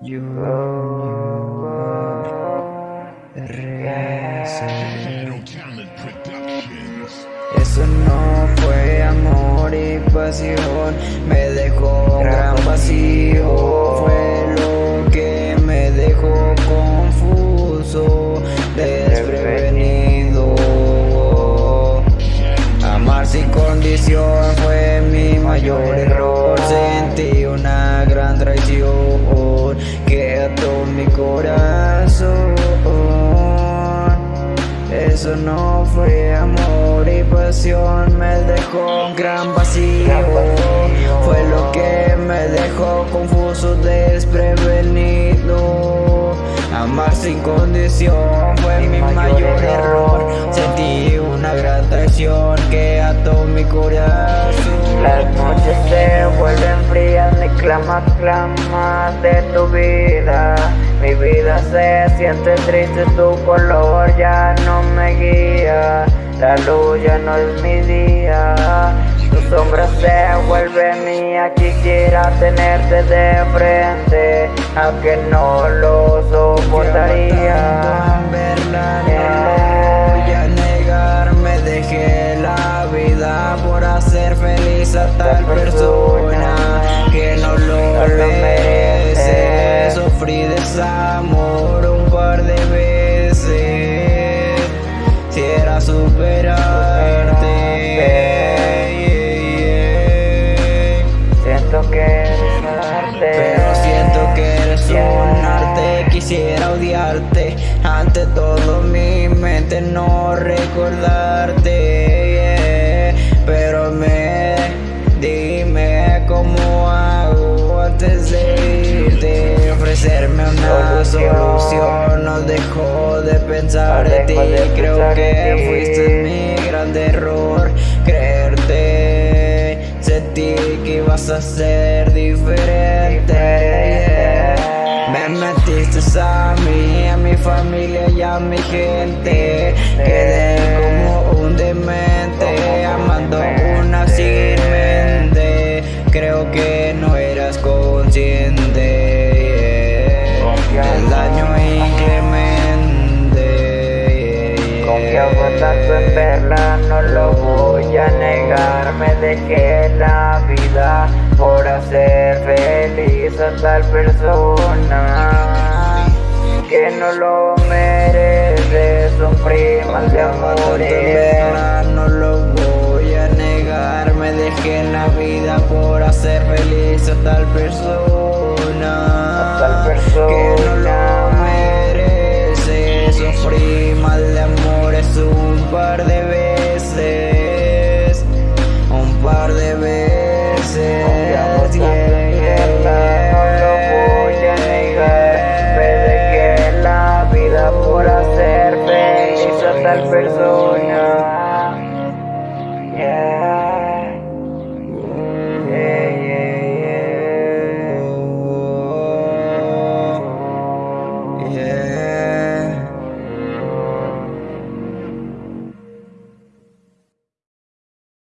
Eso no fue amor y pasión, me dejó un gran vacío. Fue lo que me dejó confuso, desprevenido. Amar sin condición fue mi mayor error. Eso no fue amor y pasión, me dejó un gran vacío. Fue lo que me dejó confuso, desprevenido. Amar sin condición fue mi mayor error. Sentí una gran traición que ató mi corazón. Las noches se vuelven frías, ni clamas, clamas de tu vida. Se siente triste, tu color ya no me guía. La luz ya no es mi día. Tu sombra se vuelve mía, quisiera tenerte de frente, aunque no lo soportaría. no voy a negar, me dejé la vida por hacer feliz a tal persona superarte. Siento que eres arte. Pero siento que eres un arte, quisiera odiarte Ante todo. Mi mente no recordarte. Pero me, dime cómo hago antes de irte. Ofrecerme una solución, no dejo de pensar en ti. Creo que fuiste mi gran error, creerte. Sentí que ibas a ser diferente. Me metiste a mí, a mi familia y a mi gente. Quedé como un demente, Tanto en verla, no lo voy a negar Me dejé la vida por hacer feliz a tal persona Que no lo merece, sufrí mal de amores. No lo voy a negar, me dejé la vida por hacer feliz a tal persona